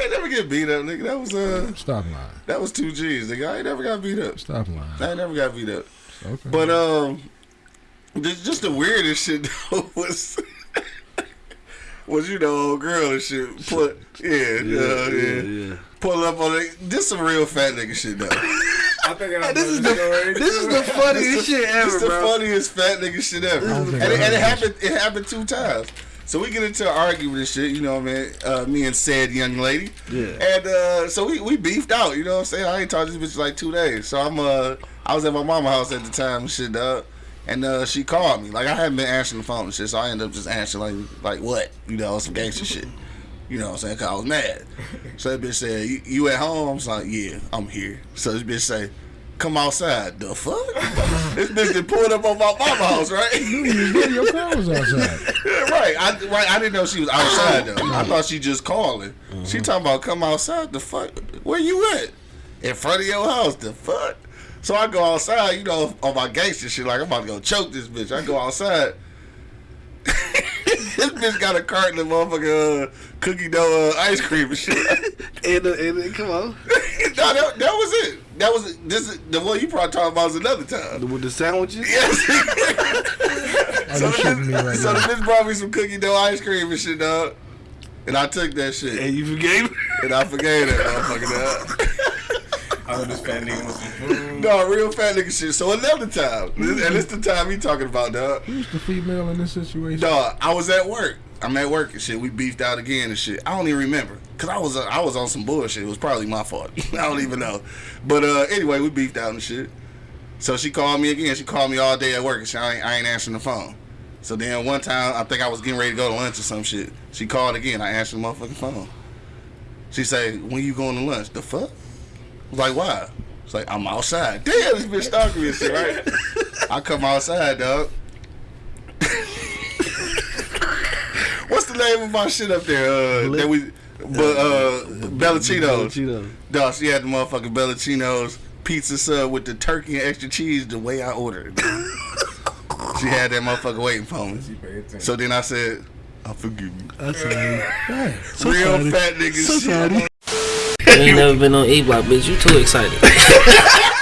I ain't never get beat up, nigga. That was uh, Stop lying. that was two G's, nigga. I ain't never got beat up. Stop lying. I ain't never got beat up. Okay. But um, just, just the weirdest shit though was was you know old girl and shit. Put yeah, yeah, uh, yeah, yeah. Pull up on it. This some real fat nigga shit though. I think I This is the this is the funniest shit ever, It's the bro. funniest fat nigga shit ever. And it, and it happened. It happened two times. So we get into an argument and shit, you know what I mean? Uh, me and said young lady. Yeah. And uh, so we, we beefed out, you know what I'm saying? I ain't talked to this bitch like two days. So I'm uh I was at my mama's house at the time and shit, dog. And uh, she called me. Like I hadn't been answering the phone and shit, so I ended up just answering like like what? You know, some gangster shit. You know what I'm saying? Cause I was mad. So that bitch said, you, you at home? I was like, yeah, I'm here. So this bitch say, come outside. The fuck? this bitch just pulled up on my mama house, right? you was getting your car was outside. right. I right. I didn't know she was outside though. I thought she just calling. She talking about come outside. The fuck? Where you at? In front of your house. The fuck? So I go outside. You know, on my gangster shit. Like I'm about to go choke this bitch. I go outside. this bitch got a carton of motherfucking uh, cookie dough uh, ice cream and shit. And, uh, and uh, come on, no, that, that was it. That was this. Is, the one you probably talking about was another time. with the sandwiches. Yes. Oh, so you the, shooting me right so the bitch brought me some cookie dough ice cream and shit, dog. And I took that shit. And you forgave me? And I forgave that motherfucker, dog. I know this fat nigga with some food. No, real fat nigga shit. So another time, and it's the time he talking about, dog. Who's the female in this situation? Dog, I was at work. I'm at work and shit. We beefed out again and shit. I don't even remember. Cause I was uh, I was on some bullshit. It was probably my fault. I don't even know. But uh, anyway, we beefed out and shit. So she called me again. She called me all day at work and shit. I ain't, I ain't answering the phone. So then one time, I think I was getting ready to go to lunch or some shit. She called again. I answered the motherfucking phone. She say, "When you going to lunch?" The fuck? I was like, why? It's like I'm outside. Damn, this bitch stalking me and shit, right? I come outside, dog. The name of my shit up there? Uh, that we, but uh, Bellacinos. Cheetos. Dog, she had the motherfucking Bellacinos pizza sub with the turkey and extra cheese the way I ordered she had that motherfucker waiting for me. She paid attention. So then I said, I forgive you. That's right. Hey, So Real sorry. fat nigga So shit. sorry. You ain't never been on E Block, bitch. You too excited.